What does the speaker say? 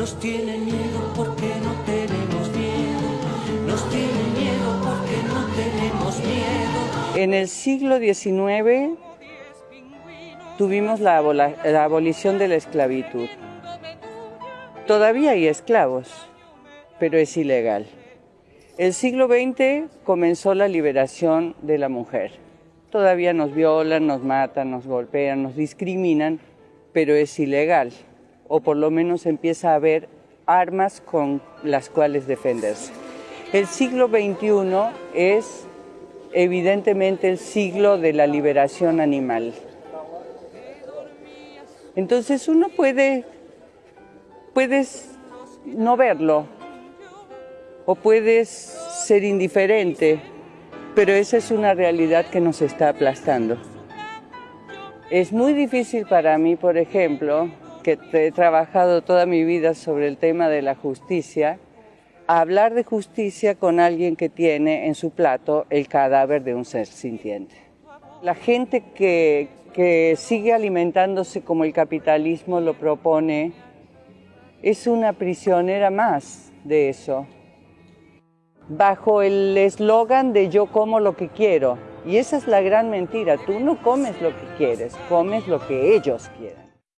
Nos tienen miedo porque no tenemos miedo. Nos tienen miedo porque no tenemos miedo. En el siglo XIX tuvimos la, la abolición de la esclavitud. Todavía hay esclavos, pero es ilegal. El siglo XX comenzó la liberación de la mujer. Todavía nos violan, nos matan, nos golpean, nos discriminan, pero es ilegal. O por lo menos empieza a haber armas con las cuales defenderse. El siglo XXI es evidentemente el siglo de la liberación animal. Entonces uno puede, puedes no verlo, o puedes ser indiferente, pero esa es una realidad que nos está aplastando. Es muy difícil para mí, por ejemplo, que he trabajado toda mi vida sobre el tema de la justicia, hablar de justicia con alguien que tiene en su plato el cadáver de un ser sintiente. La gente que, que sigue alimentándose como el capitalismo lo propone es una prisionera más de eso bajo el eslogan de yo como lo que quiero. Y esa es la gran mentira, tú no comes lo que quieres, comes lo que ellos quieren.